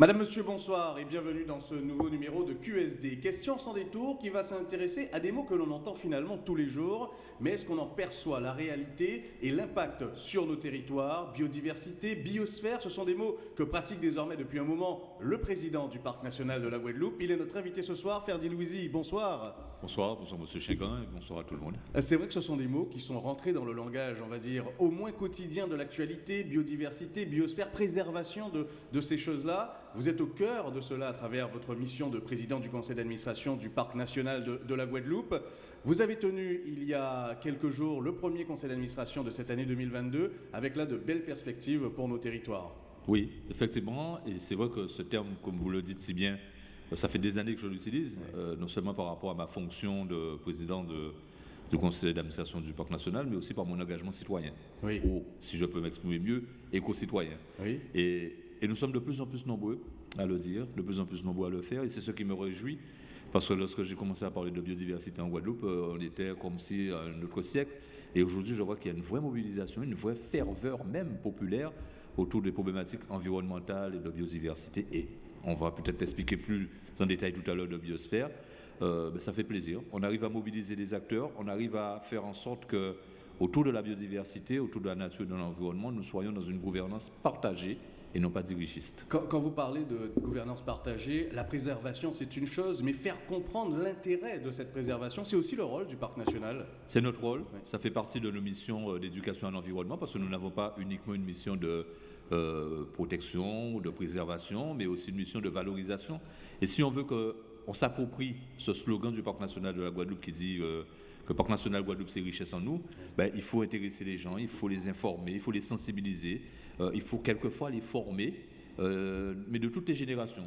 Madame, Monsieur, bonsoir et bienvenue dans ce nouveau numéro de QSD. Question sans détour qui va s'intéresser à des mots que l'on entend finalement tous les jours, mais est-ce qu'on en perçoit la réalité et l'impact sur nos territoires? Biodiversité, biosphère, ce sont des mots que pratique désormais depuis un moment le président du Parc national de la Guadeloupe. Il est notre invité ce soir, Ferdi Louisi. Bonsoir. Bonsoir, bonsoir Monsieur Chéguin et bonsoir à tout le monde. C'est vrai que ce sont des mots qui sont rentrés dans le langage, on va dire, au moins quotidien de l'actualité, biodiversité, biosphère, préservation de, de ces choses-là. Vous êtes au cœur de cela à travers votre mission de président du conseil d'administration du Parc national de, la Guadeloupe. Vous avez tenu il y a quelques jours le premier conseil d'administration de cette année 2022 avec là de belles perspectives pour nos territoires. Oui, effectivement, et c'est vrai que ce terme, comme vous le dites si bien, ça fait des années que je l'utilise, euh, non seulement par rapport à ma fonction de président du conseil d'administration du parc national, mais aussi par mon engagement citoyen. Oui. Ou, si je peux m'exprimer mieux, éco-citoyen. Oui. Et et nous sommes de plus en plus nombreux à le dire, de plus en plus nombreux à le faire, et c'est ce qui me réjouit, parce que lorsque j'ai commencé à parler de biodiversité en Guadeloupe, euh, on était comme si à un autre siècle, et aujourd'hui je vois qu'il y a une vraie mobilisation, une vraie ferveur même populaire autour des problématiques environnementales et de biodiversité, et on va peut-être expliquer plus en détail tout à l'heure de biosphère, euh, ben, ça fait plaisir. On arrive à mobiliser les acteurs, on arrive à faire en sorte que autour de la biodiversité, autour de la nature et de l'environnement, nous soyons dans une gouvernance partagée et non pas dirigiste. Quand, vous parlez de gouvernance partagée, la préservation c'est une chose, mais faire comprendre l'intérêt de cette préservation, c'est aussi le rôle du parc national. C'est notre rôle, ça fait partie de nos missions euh, d'éducation à l'environnement, parce que nous n'avons pas uniquement une mission de euh, protection de préservation, mais aussi une mission de valorisation. Et si on veut qu'on s'approprie ce slogan du parc national de la Guadeloupe qui dit euh, que le parc national Guadeloupe c'est richesse en nous, ben, il faut intéresser les gens, il faut les informer, il faut les sensibiliser, euh, il faut quelquefois les former, mais de toutes les générations,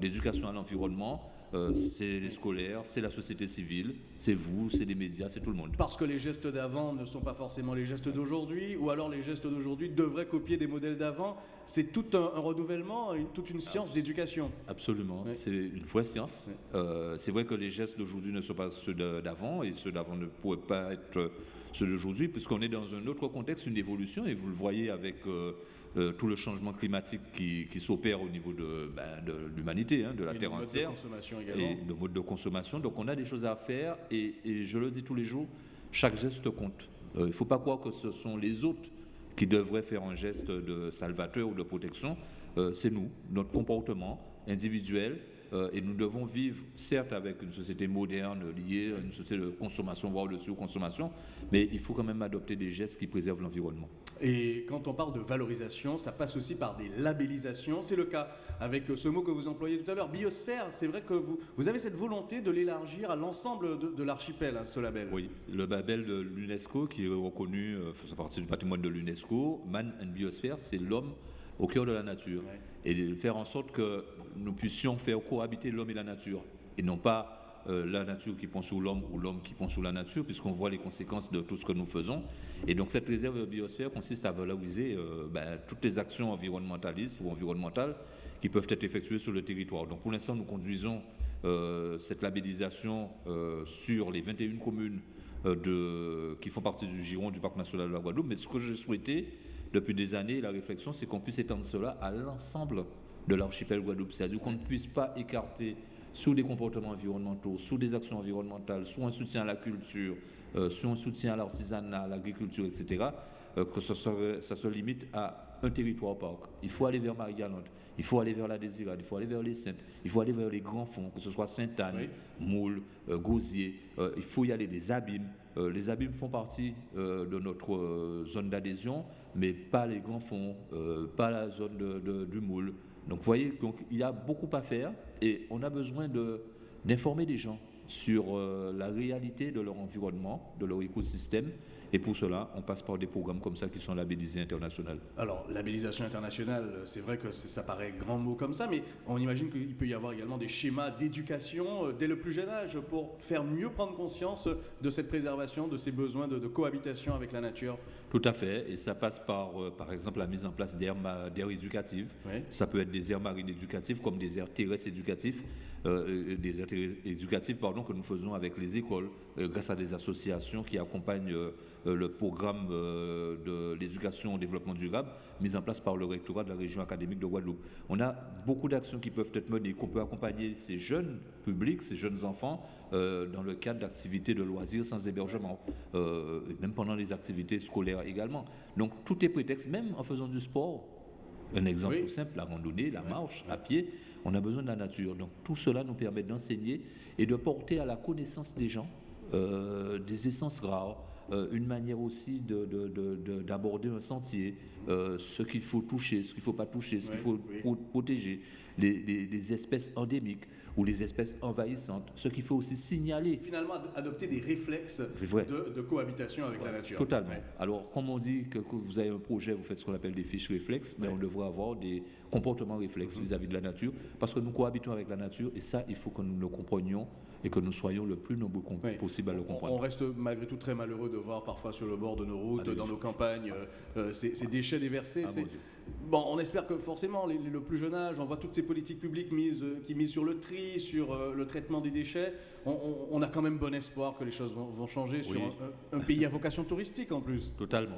d'éducation à l'environnement, c'est les scolaires, c'est la société civile, c'est vous, c'est les médias, c'est tout le monde. Parce que les gestes d'avant ne sont pas forcément les gestes d'aujourd'hui, ou alors les gestes d'aujourd'hui devraient copier des modèles d'avant. C'est tout un, renouvellement, toute une science d'éducation. Absolument, c'est une vraie science. c'est vrai que les gestes d'aujourd'hui ne sont pas ceux d'avant, et ceux d'avant ne pourraient pas être ceux d'aujourd'hui, puisqu'on est dans un autre contexte, une évolution, et vous le voyez avec euh, euh, tout le changement climatique qui, s'opère au niveau de, ben, de l'humanité, hein, de la Terre entière. Et de mode de consommation. Donc on a des choses à faire, et, je le dis tous les jours, chaque geste compte. Euh, il ne faut pas croire que ce sont les autres qui devraient faire un geste de salvateur ou de protection. C'est nous, notre comportement individuel, euh, et nous devons vivre, certes, avec une société moderne liée à une société de consommation, voire de surconsommation, mais il faut quand même adopter des gestes qui préservent l'environnement. Et quand on parle de valorisation, ça passe aussi par des labellisations. C'est le cas avec ce mot que vous employez tout à l'heure, biosphère. C'est vrai que vous, vous avez cette volonté de l'élargir à l'ensemble de, l'archipel, hein, ce label. Oui, le label de l'UNESCO, qui est reconnu, euh, fait partie du patrimoine de l'UNESCO, Man and Biosphere, c'est l'homme au cœur de la nature. Et de faire en sorte que nous puissions faire cohabiter l'homme et la nature. Et non pas euh, la nature qui pense sur l'homme ou l'homme qui pense sur la nature, puisqu'on voit les conséquences de tout ce que nous faisons. Et donc cette réserve de biosphère consiste à valoriser euh, ben, toutes les actions environnementalistes ou environnementales qui peuvent être effectuées sur le territoire. Donc pour l'instant, nous conduisons euh, cette labellisation sur les 21 communes de, qui font partie du giron du Parc national de la Guadeloupe. Mais ce que je souhaitais, depuis des années, la réflexion, c'est qu'on puisse étendre cela à l'ensemble de l'archipel Guadeloupe. C'est-à-dire qu'on ne puisse pas écarter sous des comportements environnementaux, sous des actions environnementales, sous un soutien à la culture, euh, sous un soutien à l'artisanat, à l'agriculture, etc., euh, que ça, ça, se limite à un territoire parc. Il faut aller vers Marie-Galante, il faut aller vers la Désirade, il faut aller vers les Saintes, il faut aller vers les grands fonds, que ce soit Sainte-Anne, Moule, euh, Gauzier, il faut y aller des abîmes. les abîmes font partie de notre zone d'adhésion, mais pas les grands fonds, euh, pas la zone de, du moule. Donc vous voyez, donc, il y a beaucoup à faire et on a besoin d'informer les gens sur euh, la réalité de leur environnement, de leur écosystème. Et pour cela, on passe par des programmes comme ça qui sont labellisés internationaux. Alors, labellisation internationale, c'est vrai que ça paraît grand mot comme ça, mais on imagine qu'il peut y avoir également des schémas d'éducation euh, dès le plus jeune âge pour faire mieux prendre conscience de cette préservation, de ces besoins de cohabitation avec la nature. Tout à fait, et ça passe par, euh, par exemple, la mise en place d'aires éducatives. Ça peut être des aires marines éducatives comme des aires terrestres éducatifs, euh, des aires éducatives pardon, que nous faisons avec les écoles, grâce à des associations qui accompagnent le programme de l'éducation au développement durable mis en place par le rectorat de la région académique de Guadeloupe. On a beaucoup d'actions qui peuvent être menées, qu'on peut accompagner ces jeunes publics, ces jeunes enfants, euh, dans le cadre d'activités de loisirs sans hébergement, euh, même pendant les activités scolaires également. Donc tout est prétexte, même en faisant du sport. Un exemple tout simple, la randonnée, la marche, à pied, on a besoin de la nature. Donc tout cela nous permet d'enseigner et de porter à la connaissance des gens euh, des essences rares, une manière aussi d'aborder un sentier, euh, ce qu'il faut toucher, ce qu'il ne faut pas toucher, ce qu'il faut protéger, les, espèces endémiques ou les espèces envahissantes, ce qu'il faut aussi signaler. Finalement, adopter des réflexes de, cohabitation avec la nature. Totalement. Alors, comme on dit que, vous avez un projet, vous faites ce qu'on appelle des fiches réflexes, mais on devrait avoir des comportements réflexes mm-hmm. vis-à-vis de la nature, parce que nous cohabitons avec la nature, et ça, il faut que nous le comprenions et que nous soyons le plus nombreux possible à le comprendre. On reste malgré tout très malheureux de voir parfois sur le bord de nos routes, dans nos campagnes, euh, euh, ces, déchets déversés. Ah, bon, on espère que forcément, le plus jeune âge, on voit toutes ces politiques publiques mises, euh, qui misent sur le tri, sur le traitement des déchets. On, a quand même bon espoir que les choses vont, changer sur un, pays à vocation touristique en plus. Totalement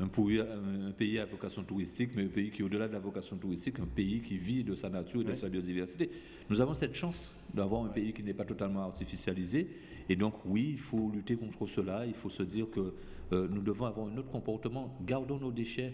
un, pays à vocation touristique, mais un pays qui, au-delà de la vocation touristique, un pays qui vit de sa nature et de sa biodiversité. Nous avons cette chance d'avoir un pays qui n'est pas totalement artificialisé. Et donc, oui, il faut lutter contre cela. Il faut se dire que euh, nous devons avoir un autre comportement. Gardons nos déchets.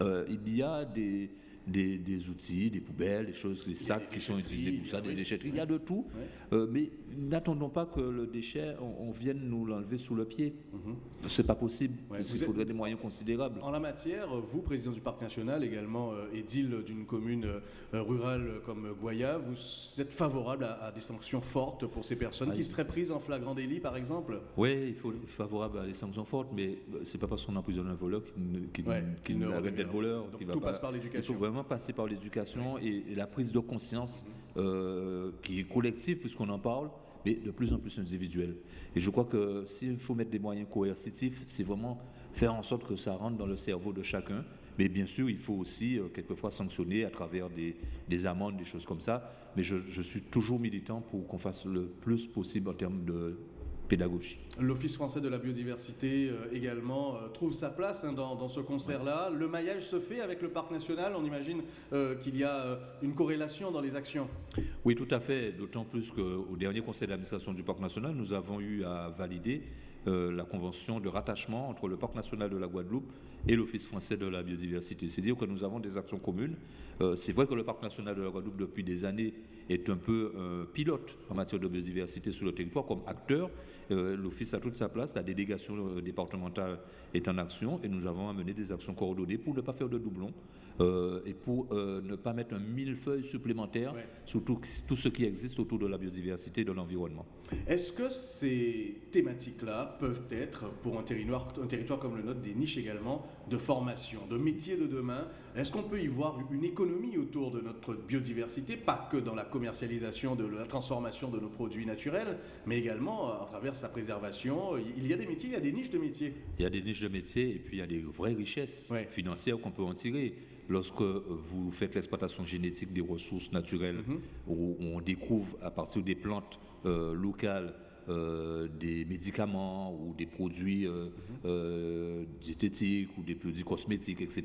Euh, il y a des, des, outils, des poubelles, des choses, les sacs qui sont utilisés pour ça, des déchetteries. Il y a de tout. Euh, mais n'attendons pas que le déchet, on, vienne nous l'enlever sous le pied. Mhm. Ce n'est pas possible. il faudrait des moyens considérables. En la matière, vous, président du Parc national, également euh, édile d'une commune euh, rurale comme Goya, vous êtes favorable à, des sanctions fortes pour ces personnes qui seraient prises en flagrant délit, par exemple? Oui, il faut favorable à des sanctions fortes, mais ce n'est pas parce qu'on emprisonne un voleur qu'il qu arrête d'être voleur. tout passe par l'éducation passer par l'éducation et, la prise de conscience euh, qui est collective puisqu'on en parle, mais de plus en plus individuelle. Et je crois que s'il faut mettre des moyens coercitifs, c'est vraiment faire en sorte que ça rentre dans le cerveau de chacun. Mais bien sûr, il faut aussi euh, quelquefois sanctionner à travers des, amendes, des choses comme ça. Mais je suis toujours militant pour qu'on fasse le plus possible en termes de pédagogie. L'Office français de la biodiversité euh, également euh, trouve sa place hein, dans, ce concert-là. Le maillage se fait avec le parc national. On imagine euh, qu'il y a une corrélation dans les actions. Oui, tout à fait. D'autant plus qu'au dernier conseil d'administration du parc national, nous avons eu à valider la convention de rattachement entre le parc national de la Guadeloupe et l'Office français de la biodiversité. C'est-à-dire que nous avons des actions communes. C'est vrai que le parc national de la Guadeloupe, depuis des années, est un peu pilote en matière de biodiversité sur le territoire comme acteur, euh, l'Office a toute sa place, la délégation euh, départementale est en action et nous avons amené des actions coordonnées pour ne pas faire de doublons euh, et pour ne pas mettre un millefeuille supplémentaire sur tout, ce qui existe autour de la biodiversité et de l'environnement. Est-ce que ces thématiques-là peuvent être, pour un territoire, un territoire comme le nôtre, des niches également de formation, de métiers de demain Est-ce qu'on peut y voir une économie autour de notre biodiversité, pas que dans la commercialisation, de la transformation de nos produits naturels, mais également à travers sa préservation? Il y a des métiers, il y a des niches de métiers. Il y a des niches de métiers et puis il y a des vraies richesses financières qu'on peut en tirer. Lorsque vous faites l'exploitation génétique des ressources naturelles, mhm. où on découvre à partir des plantes euh, locales euh, des médicaments ou des produits euh, mhm. diététiques ou des produits cosmétiques, etc.,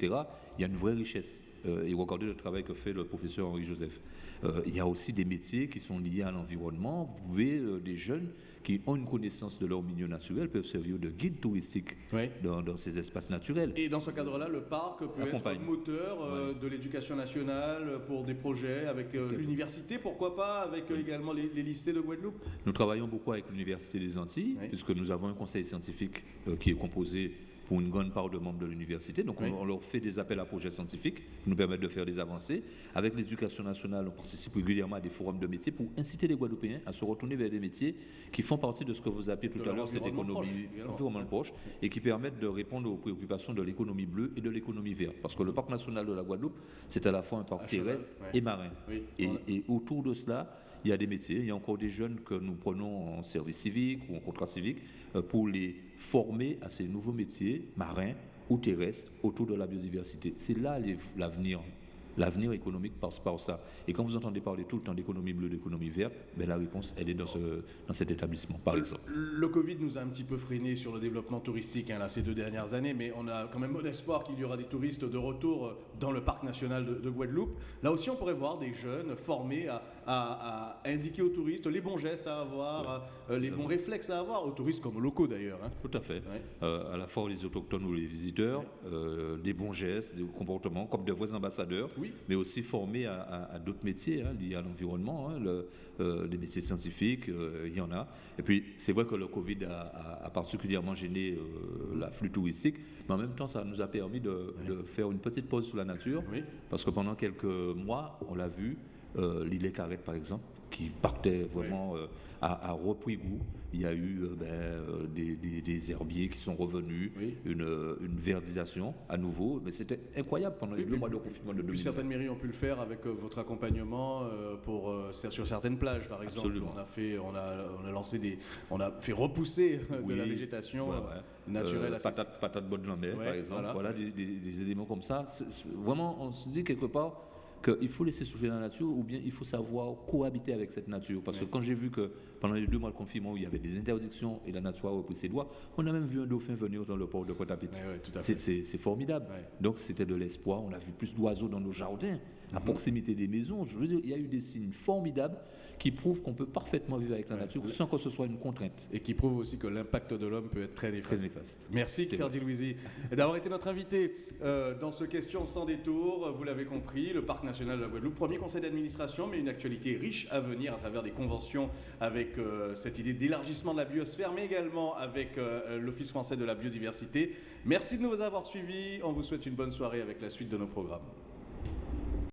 il y a une vraie richesse. Et regardez le travail que fait le professeur Henri Joseph. il y a aussi des métiers qui sont liés à l'environnement. Vous pouvez des jeunes qui ont une connaissance de leur milieu naturel peuvent servir de guide touristique dans, ces espaces naturels. Et dans ce cadre-là, le parc peut être être moteur euh, de l'éducation nationale pour des projets avec euh, l'université, pourquoi pas, avec euh, également les, lycées de Guadeloupe? Nous travaillons beaucoup avec l'Université des Antilles, puisque nous avons un conseil scientifique qui est composé pour une grande part de membres de l'université. Donc on, leur fait des appels à projets scientifiques qui nous permettent de faire des avancées. Avec l'éducation nationale, on participe régulièrement à des forums de métiers pour inciter les Guadeloupéens à se retourner vers des métiers qui font partie de ce que vous appelez tout à l'heure cette économie environnement proche et qui permettent de répondre aux préoccupations de l'économie bleue et de l'économie verte. Parce que le parc national de la Guadeloupe, c'est à la fois un parc terrestre et marin. Et, et autour de cela, il y a des métiers, il y a encore des jeunes que nous prenons en service civique ou en contrat civique euh, pour les former à ces nouveaux métiers marins ou terrestre autour de la biodiversité. C'est là l'avenir L'avenir économique passe par ça. Et quand vous entendez parler tout le temps d'économie bleue, d'économie verte, ben la réponse, elle est dans, ce, dans cet établissement, par exemple. Le, Covid nous a un petit peu freiné sur le développement touristique hein, là, ces deux dernières années, mais on a quand même bon espoir qu'il y aura des touristes de retour euh, dans le parc national de, Guadeloupe. Là aussi, on pourrait voir des jeunes formés à, indiquer aux touristes les bons gestes à avoir, euh, les bons réflexes à avoir, aux touristes comme aux locaux d'ailleurs. Hein. Tout à fait. Euh, à la fois les autochtones ou les visiteurs, des bons gestes, des comportements comme de vrais ambassadeurs mais aussi formés à, d'autres métiers hein, liés à l'environnement, hein, euh, des métiers scientifiques, euh, il y en a. Et puis, c'est vrai que le Covid a, particulièrement gêné euh, l'afflux touristique, mais en même temps, ça nous a permis de, faire une petite pause sur la nature, parce que pendant quelques mois, on l'a vu, l'île Carrette, par exemple, qui partait vraiment a, repris goût. Il y a eu euh, ben, euh, des, herbiers qui sont revenus, une, verdisation à nouveau. Mais c'était incroyable pendant les deux mois de confinement de 2020. Certaines mairies ont pu le faire avec euh, votre accompagnement pour, sur certaines plages, par exemple. On a, fait, on, a, on a lancé des, on a fait repousser de la végétation naturelle. patate, patate bonne par exemple. Voilà, des, des, éléments comme ça. Vraiment, on se dit quelque part qu'il faut laisser souffler la nature ou bien il faut savoir cohabiter avec cette nature. Parce que quand j'ai vu que pendant les deux mois de confinement où il y avait des interdictions et la nature a repris ses doigts, on a même vu un dauphin venir dans le port de Pointe-à-Pitre. c'est formidable. Donc c'était de l'espoir. On a vu plus d'oiseaux dans nos jardins, à mhm. proximité des maisons. Je veux dire, il y a eu des signes formidables qui prouve qu'on peut parfaitement vivre avec la nature sans que ce soit une contrainte. Et qui prouve aussi que l'impact de l'homme peut être très néfaste. Merci Ferdi Louisi d'avoir été notre invité euh, dans ce question sans détour. Vous l'avez compris, le Parc national de la Guadeloupe, premier conseil d'administration, mais une actualité riche à venir à travers des conventions avec euh, cette idée d'élargissement de la biosphère, mais également avec euh, l'Office français de la biodiversité. Merci de nous avoir suivis. On vous souhaite une bonne soirée avec la suite de nos programmes.